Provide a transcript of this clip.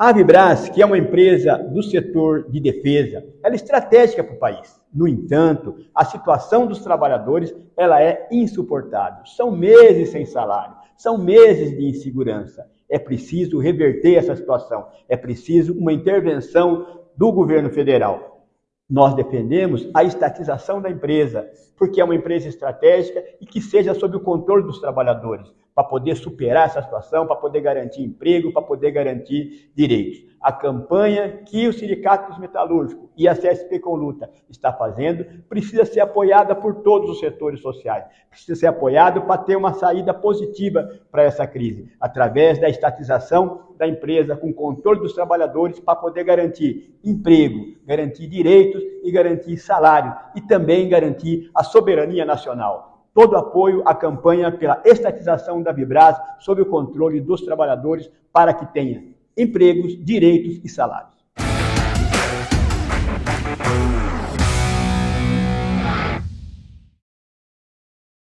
A Vibras, que é uma empresa do setor de defesa, ela é estratégica para o país. No entanto, a situação dos trabalhadores ela é insuportável. São meses sem salário, são meses de insegurança. É preciso reverter essa situação. É preciso uma intervenção do governo federal. Nós defendemos a estatização da empresa, porque é uma empresa estratégica e que seja sob o controle dos trabalhadores para poder superar essa situação, para poder garantir emprego, para poder garantir direitos. A campanha que o Sindicato dos Metalúrgicos e a CSP com Luta está fazendo precisa ser apoiada por todos os setores sociais. Precisa ser apoiado para ter uma saída positiva para essa crise, através da estatização da empresa, com controle dos trabalhadores, para poder garantir emprego, garantir direitos e garantir salário, e também garantir a soberania nacional todo apoio à campanha pela estatização da Vibras sob o controle dos trabalhadores para que tenha empregos, direitos e salários.